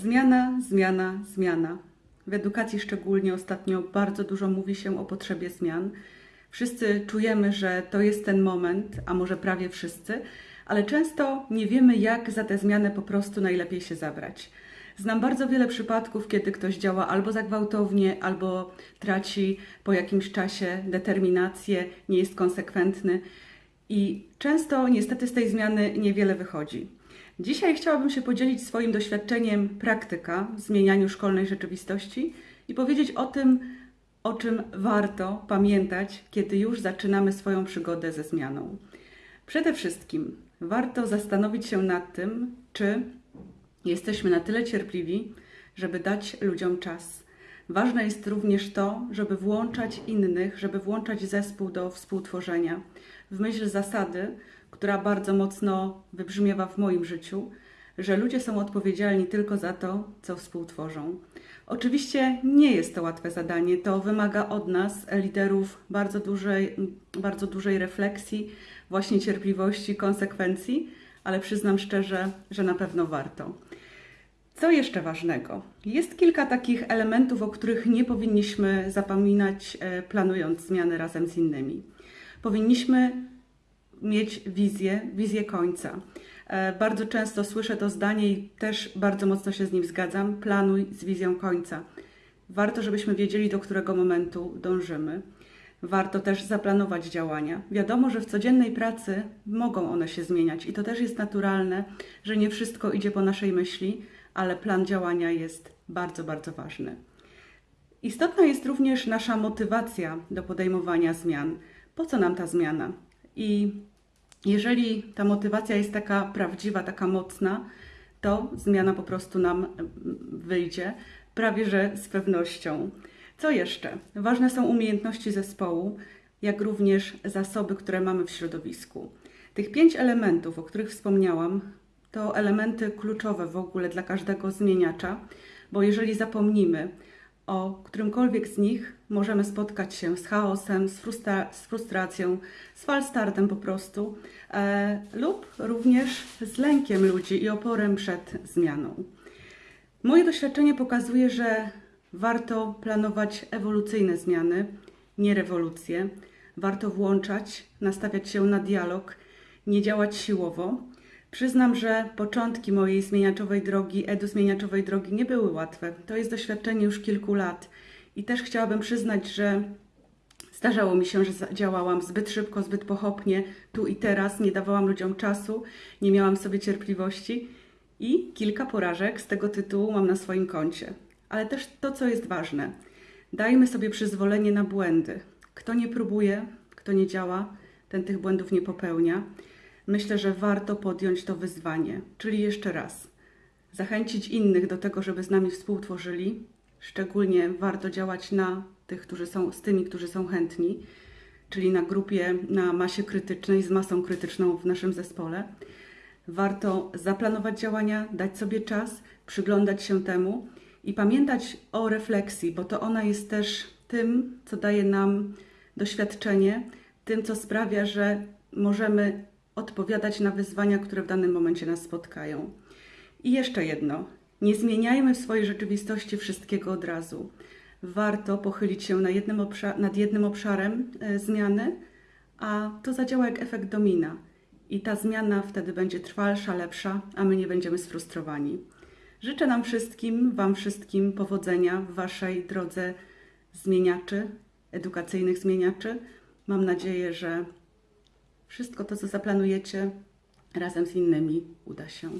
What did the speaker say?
Zmiana, zmiana, zmiana. W edukacji szczególnie ostatnio bardzo dużo mówi się o potrzebie zmian. Wszyscy czujemy, że to jest ten moment, a może prawie wszyscy, ale często nie wiemy, jak za tę zmianę po prostu najlepiej się zabrać. Znam bardzo wiele przypadków, kiedy ktoś działa albo za gwałtownie, albo traci po jakimś czasie determinację, nie jest konsekwentny i często niestety z tej zmiany niewiele wychodzi. Dzisiaj chciałabym się podzielić swoim doświadczeniem praktyka w zmienianiu szkolnej rzeczywistości i powiedzieć o tym, o czym warto pamiętać, kiedy już zaczynamy swoją przygodę ze zmianą. Przede wszystkim warto zastanowić się nad tym, czy jesteśmy na tyle cierpliwi, żeby dać ludziom czas. Ważne jest również to, żeby włączać innych, żeby włączać zespół do współtworzenia. W myśl zasady, która bardzo mocno wybrzmiewa w moim życiu, że ludzie są odpowiedzialni tylko za to, co współtworzą. Oczywiście nie jest to łatwe zadanie, to wymaga od nas, liderów, bardzo dużej, bardzo dużej refleksji, właśnie cierpliwości, konsekwencji, ale przyznam szczerze, że na pewno warto. Co jeszcze ważnego? Jest kilka takich elementów, o których nie powinniśmy zapominać, e, planując zmiany razem z innymi. Powinniśmy mieć wizję, wizję końca. E, bardzo często słyszę to zdanie i też bardzo mocno się z nim zgadzam. Planuj z wizją końca. Warto, żebyśmy wiedzieli, do którego momentu dążymy. Warto też zaplanować działania. Wiadomo, że w codziennej pracy mogą one się zmieniać i to też jest naturalne, że nie wszystko idzie po naszej myśli, ale plan działania jest bardzo, bardzo ważny. Istotna jest również nasza motywacja do podejmowania zmian. Po co nam ta zmiana? I jeżeli ta motywacja jest taka prawdziwa, taka mocna, to zmiana po prostu nam wyjdzie, prawie że z pewnością. Co jeszcze? Ważne są umiejętności zespołu, jak również zasoby, które mamy w środowisku. Tych pięć elementów, o których wspomniałam, to elementy kluczowe w ogóle dla każdego zmieniacza, bo jeżeli zapomnimy o którymkolwiek z nich, możemy spotkać się z chaosem, z, frustra z frustracją, z falstartem po prostu, e, lub również z lękiem ludzi i oporem przed zmianą. Moje doświadczenie pokazuje, że warto planować ewolucyjne zmiany, nie rewolucje. Warto włączać, nastawiać się na dialog, nie działać siłowo. Przyznam, że początki mojej zmieniaczowej drogi, edu zmieniaczowej drogi nie były łatwe. To jest doświadczenie już kilku lat i też chciałabym przyznać, że zdarzało mi się, że działałam zbyt szybko, zbyt pochopnie, tu i teraz, nie dawałam ludziom czasu, nie miałam sobie cierpliwości i kilka porażek z tego tytułu mam na swoim koncie. Ale też to, co jest ważne, dajmy sobie przyzwolenie na błędy. Kto nie próbuje, kto nie działa, ten tych błędów nie popełnia. Myślę, że warto podjąć to wyzwanie, czyli jeszcze raz. Zachęcić innych do tego, żeby z nami współtworzyli, Szczególnie warto działać na tych, którzy są z tymi, którzy są chętni, czyli na grupie, na masie krytycznej, z masą krytyczną w naszym zespole. Warto zaplanować działania, dać sobie czas, przyglądać się temu i pamiętać o refleksji, bo to ona jest też tym, co daje nam doświadczenie, tym, co sprawia, że możemy odpowiadać na wyzwania, które w danym momencie nas spotkają. I jeszcze jedno. Nie zmieniajmy w swojej rzeczywistości wszystkiego od razu. Warto pochylić się na jednym nad jednym obszarem e, zmiany, a to zadziała jak efekt domina. I ta zmiana wtedy będzie trwalsza, lepsza, a my nie będziemy sfrustrowani. Życzę nam wszystkim, Wam wszystkim powodzenia w Waszej drodze zmieniaczy, edukacyjnych zmieniaczy. Mam nadzieję, że wszystko to, co zaplanujecie, razem z innymi uda się.